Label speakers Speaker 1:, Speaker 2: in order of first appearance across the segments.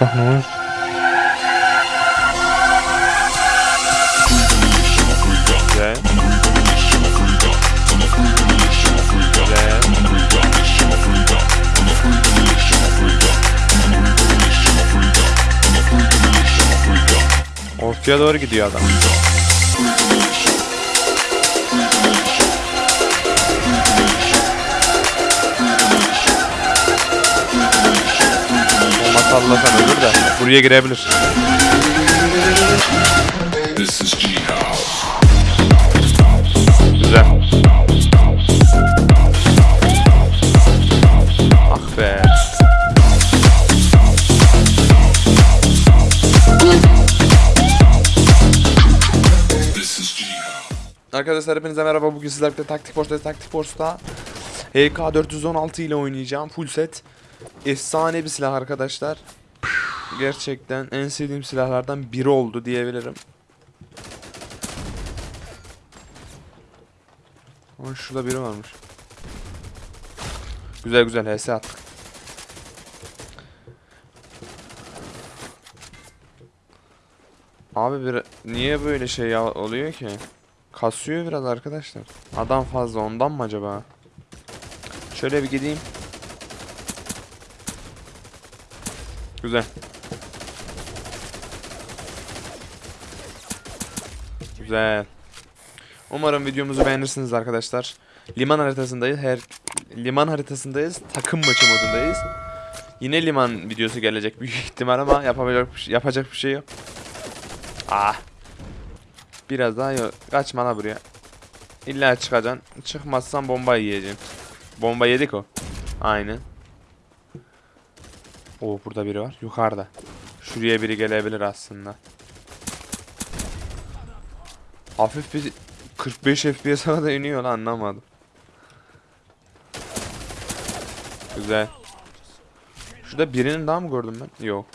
Speaker 1: vursak ne olur? Güzel. Güzel. Ortaya doğru gidiyor adam. Sallasan ölür de buraya girebilir. Güzel. Ah be. Arkadaşlar hepinize merhaba. Bugün sizlerle birlikte Taktik Force'da Taktik Force'da HK416 ile oynayacağım. Full set. Efsane bir silah arkadaşlar. Gerçekten en sevdiğim silahlardan biri oldu diyebilirim. Ama şurada biri varmış. Güzel güzel HS attık. Abi bir niye böyle şey oluyor ki? Kasıyor biraz arkadaşlar. Adam fazla ondan mı acaba? Şöyle bir gideyim. Güzel. Güzel. Umarım videomuzu beğenirsiniz arkadaşlar. Liman haritasındayız. Her liman haritasındayız. Takım maçı modundayız. Yine liman videosu gelecek büyük ihtimal ama şey, yapacak bir şey yok. Ah. Biraz daha yo kaçma la buraya. İlla çıkacaksın. Çıkmazsan bomba yiyeceksin. Bomba yedik o. Aynen. Oo burada biri var. Yukarıda. Şuraya biri gelebilir aslında. Hafif bir 45 FPS'e da iniyor lan anlamadım. Güzel. Şurada birinin daha mı gördüm ben? Yok.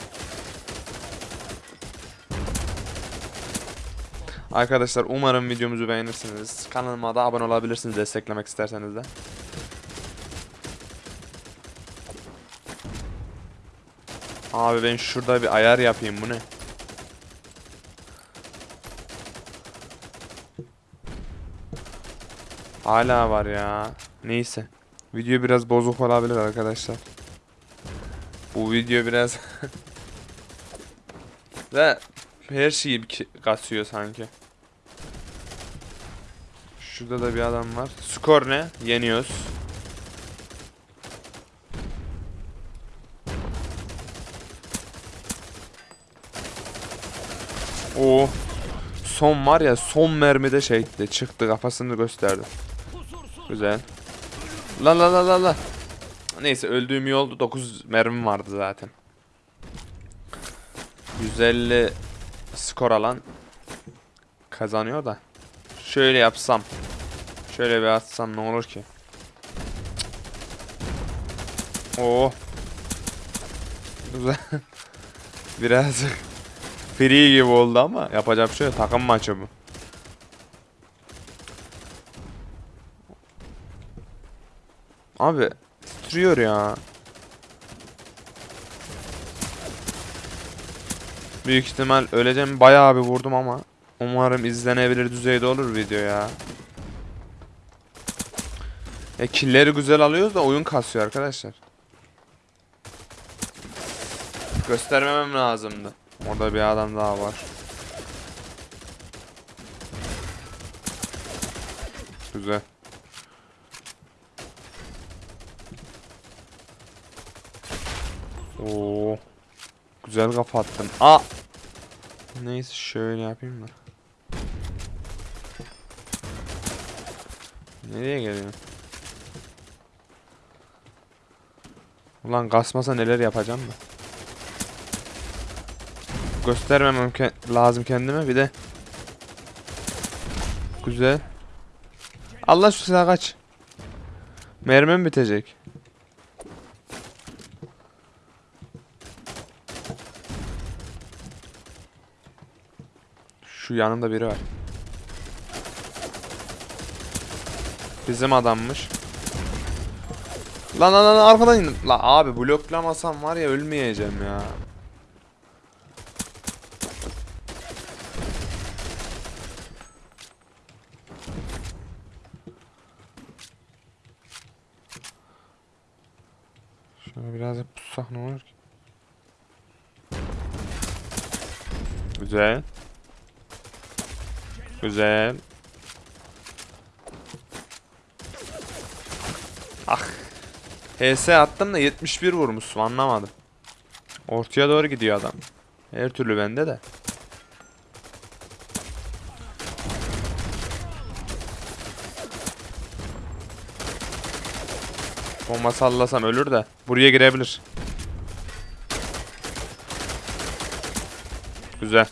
Speaker 1: Arkadaşlar umarım videomuzu beğenirsiniz. Kanalıma da abone olabilirsiniz desteklemek isterseniz de. Abi ben şurada bir ayar yapayım bu ne? Hala var ya. Neyse. Video biraz bozuk olabilir arkadaşlar. Bu video biraz ve her şeyi kasıyor sanki. Şurada da bir adam var. Skor ne? Yeniyoruz. Oo. Son var ya son mermide şeydi çıktı kafasını gösterdi. Güzel. La la la la la. Neyse öldüğüm iyi oldu 9 mermim vardı zaten. 150 skor alan kazanıyor da. Şöyle yapsam. Şöyle bir atsam ne olur ki? Oo. Güzel. Birazcık free gibi oldu ama yapacak bir şey yok. Takım maçı bu. Abi titriyor ya. Büyük ihtimal öleceğim. Bayağı bir vurdum ama. Umarım izlenebilir düzeyde olur video ya. Ya killleri güzel alıyoruz da oyun kasıyor arkadaşlar. Göstermemem lazımdı. Orada bir adam daha var. Güzel. Oo. Güzel kapattın. Aa. Neyse şöyle yapayım da. Nereye geliyor? Ulan kasmasa neler yapacağım da. Göstermemem ke- lazım kendime bir de. Güzel. Allah şu silah kaç. Mermim bitecek. Şu yanımda biri var. Bizim adammış. Lan lan lan arkadan indim. La abi bloklamasam var ya ölmeyeceğim ya. Pussak ne olur ki? Güzel. Güzel. Ah. HS attım da 71 vurmuşsun anlamadım. Ortaya doğru gidiyor adam. Her türlü bende de. Bomba sallasam ölür de. Buraya girebilir. Güzel.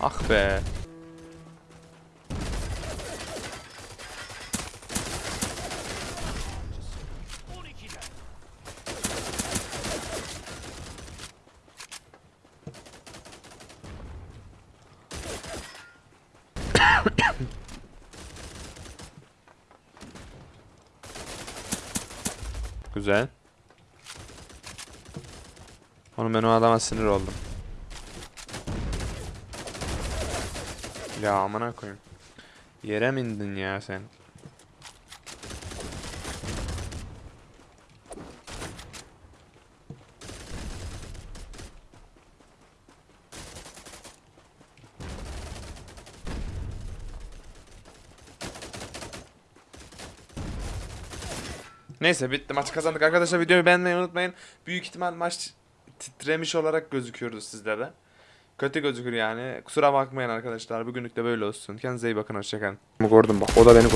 Speaker 1: Ah be. Güzel. Oğlum ben o adama sinir oldum. Ya amına koyayım. Yere mi indin ya sen? Neyse bitti maç kazandık arkadaşlar videoyu beğenmeyi unutmayın. Büyük ihtimal maç titremiş olarak gözüküyordu sizlere. Kötü gözükür yani. Kusura bakmayın arkadaşlar. Bugünlük de böyle olsun. Kendinize iyi bakın. Hoşçakalın. Gördüm bak. O da beni gördü.